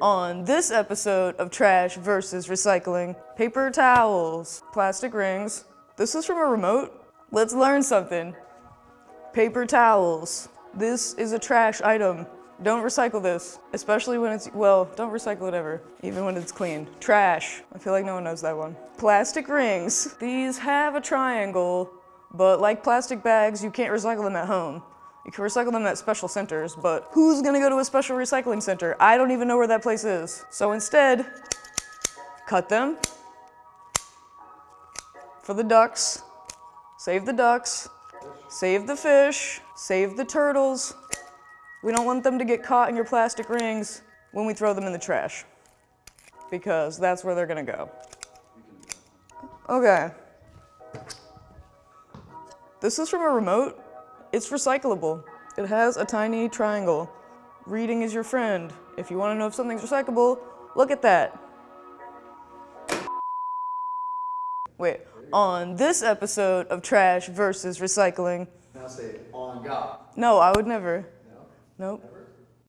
On this episode of Trash versus Recycling, paper towels, plastic rings. This is from a remote. Let's learn something. Paper towels. This is a trash item. Don't recycle this, especially when it's, well, don't recycle it ever, even when it's clean. Trash. I feel like no one knows that one. Plastic rings. These have a triangle, but like plastic bags, you can't recycle them at home. You can recycle them at special centers, but who's gonna go to a special recycling center? I don't even know where that place is. So instead, cut them for the ducks, save the ducks, save the fish, save the turtles. We don't want them to get caught in your plastic rings when we throw them in the trash because that's where they're gonna go. Okay. This is from a remote. It's recyclable. It has a tiny triangle. Reading is your friend. If you want to know if something's recyclable, look at that. Wait, on this episode of Trash versus Recycling. Now say on God. No, I would never. No? Nope. Never?